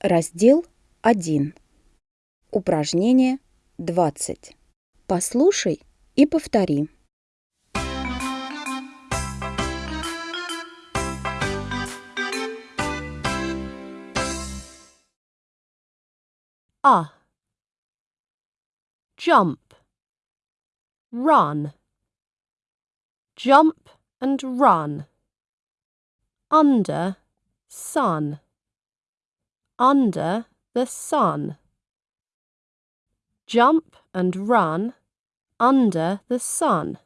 Раздел 1. Упражнение 20. Послушай и повтори. a jump run jump and run under sun under the sun jump and run under the sun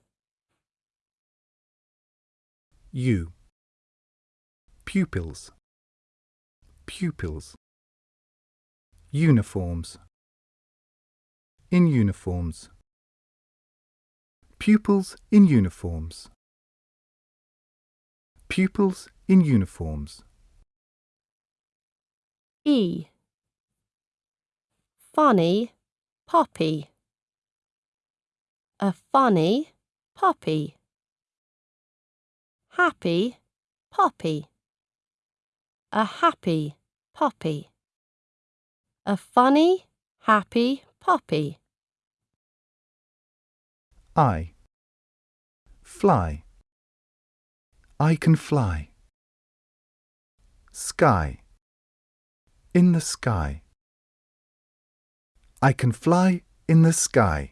U. Pupils. Pupils. Uniforms. In uniforms. Pupils in uniforms. Pupils in uniforms. E funny puppy a funny puppy happy puppy a happy puppy a funny happy puppy I. Fly. I can fly. Sky. In the sky. I can fly in the sky.